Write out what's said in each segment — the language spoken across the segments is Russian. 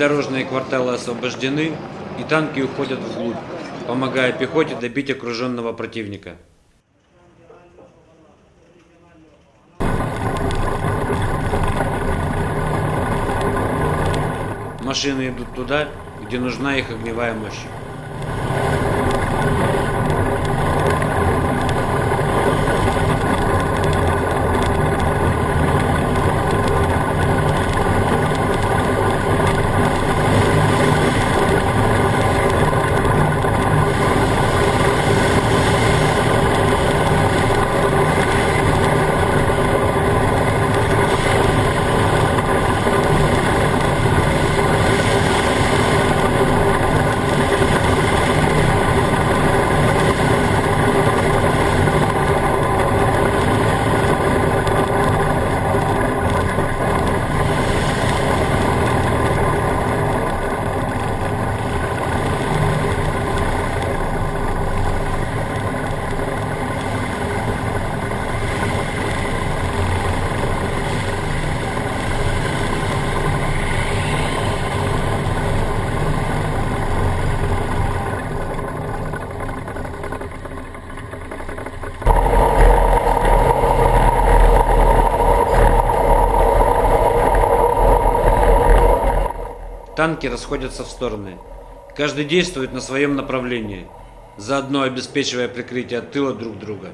Придорожные кварталы освобождены, и танки уходят вглубь, помогая пехоте добить окруженного противника. Машины идут туда, где нужна их огневая мощь. Танки расходятся в стороны. Каждый действует на своем направлении, заодно обеспечивая прикрытие от тыла друг друга.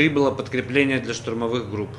Прибыло подкрепление для штурмовых групп.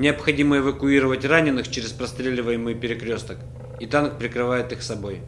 Необходимо эвакуировать раненых через простреливаемый перекресток, и танк прикрывает их собой.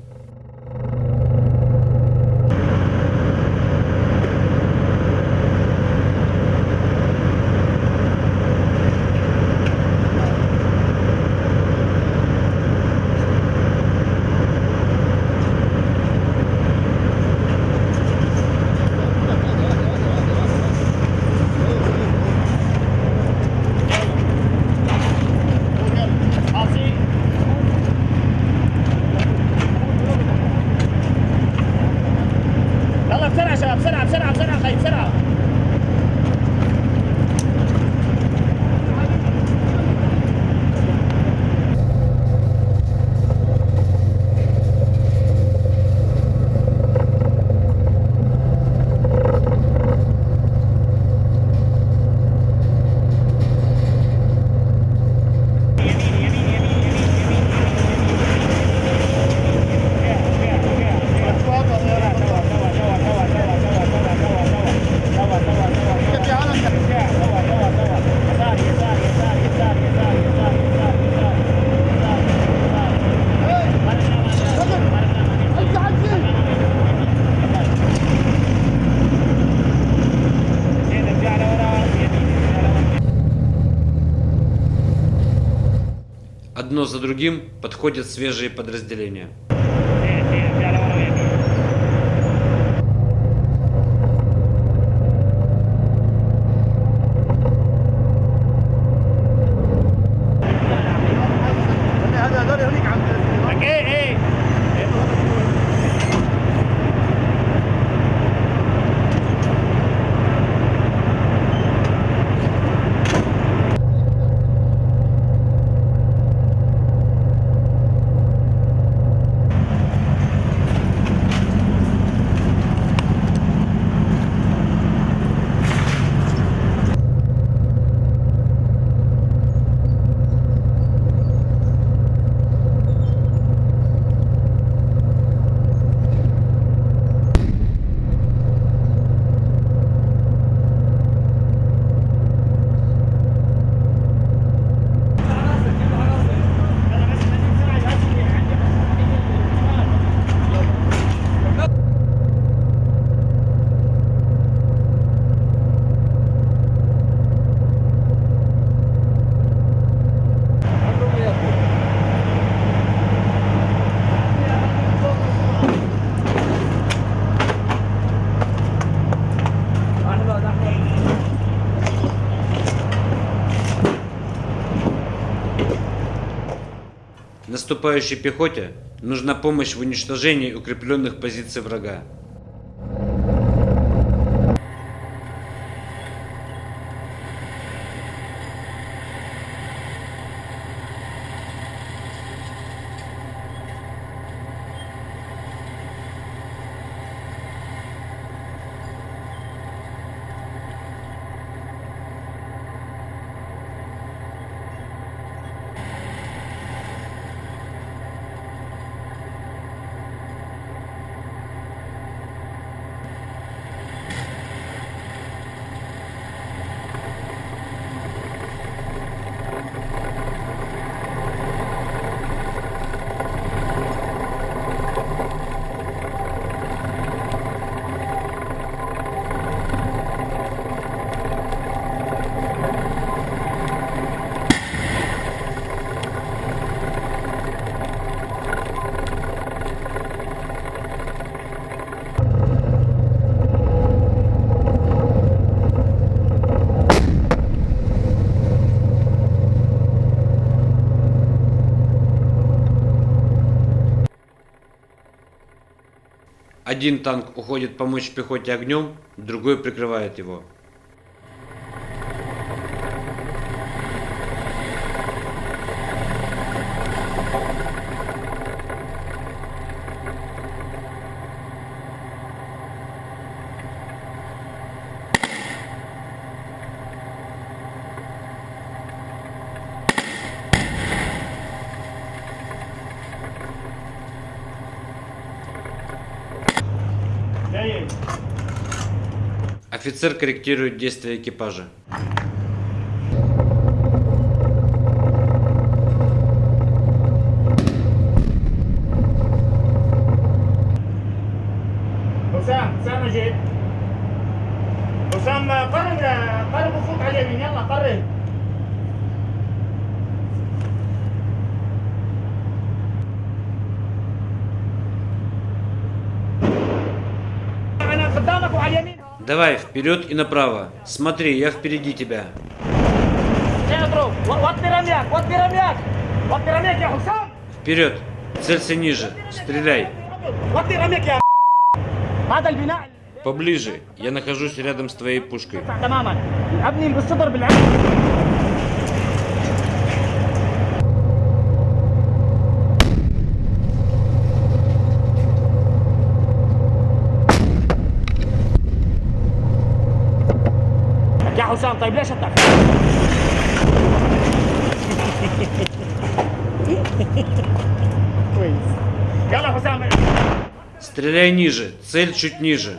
Одно за другим подходят свежие подразделения. Наступающей пехоте нужна помощь в уничтожении укрепленных позиций врага. Один танк уходит помочь пехоте огнем, другой прикрывает его. Офицер корректирует действия экипажа. Давай, вперед и направо. Смотри, я впереди тебя. Вперед. Целься ниже. Стреляй. Поближе. Я нахожусь рядом с твоей пушкой. Бля, Гусян, ты бляша так? Стреляй ниже, цель чуть ниже.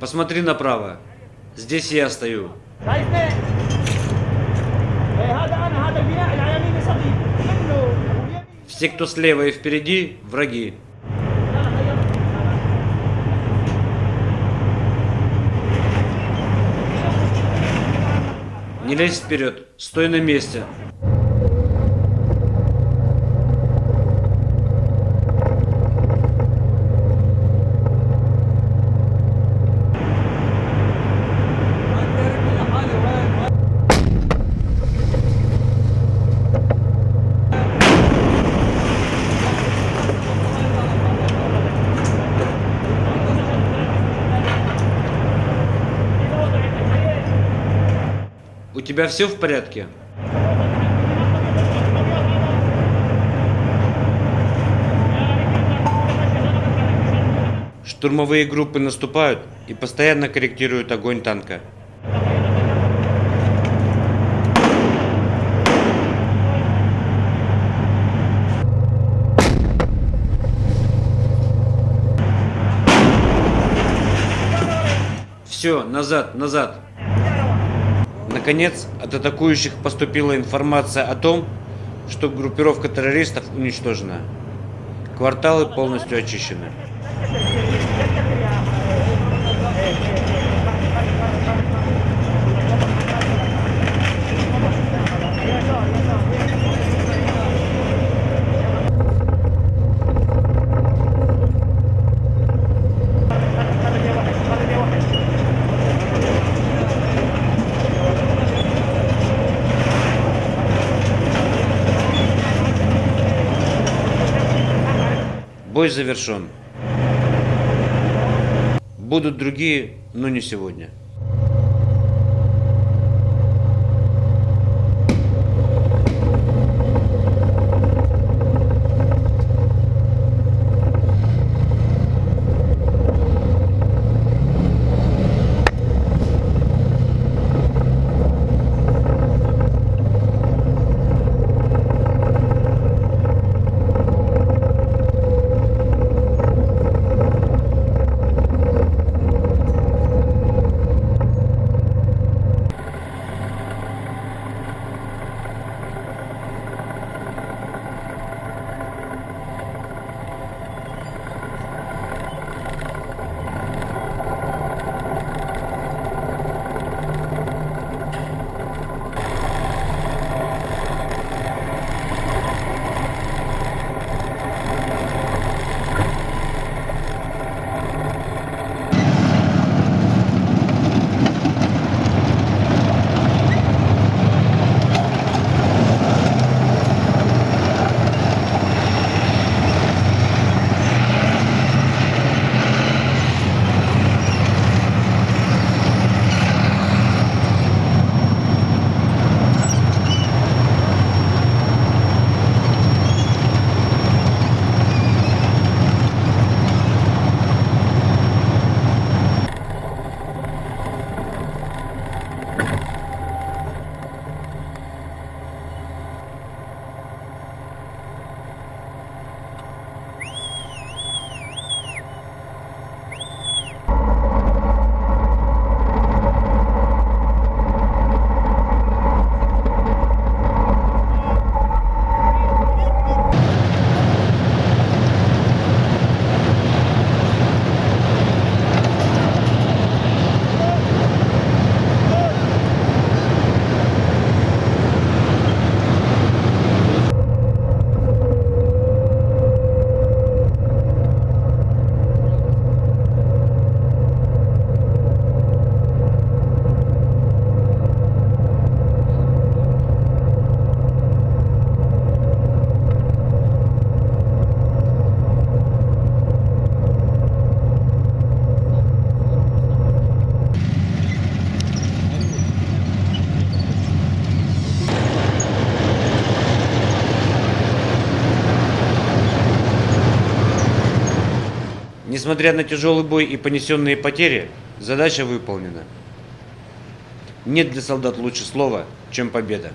Посмотри направо. Здесь я стою. Все, кто слева и впереди, враги. Не лезь вперед, стой на месте. Тебя все в порядке? Штурмовые группы наступают и постоянно корректируют огонь танка. Все, назад, назад. Наконец, от атакующих поступила информация о том, что группировка террористов уничтожена. Кварталы полностью очищены. Бой завершен. Будут другие, но не сегодня. Несмотря на тяжелый бой и понесенные потери, задача выполнена. Нет для солдат лучше слова, чем победа.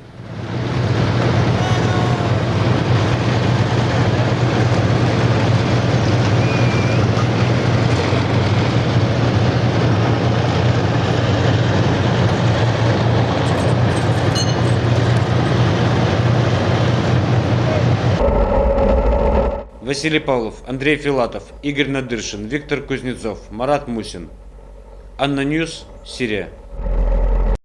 Василий Павлов, Андрей Филатов, Игорь Надыршин, Виктор Кузнецов, Марат Мусин. ANNA News, Сирия.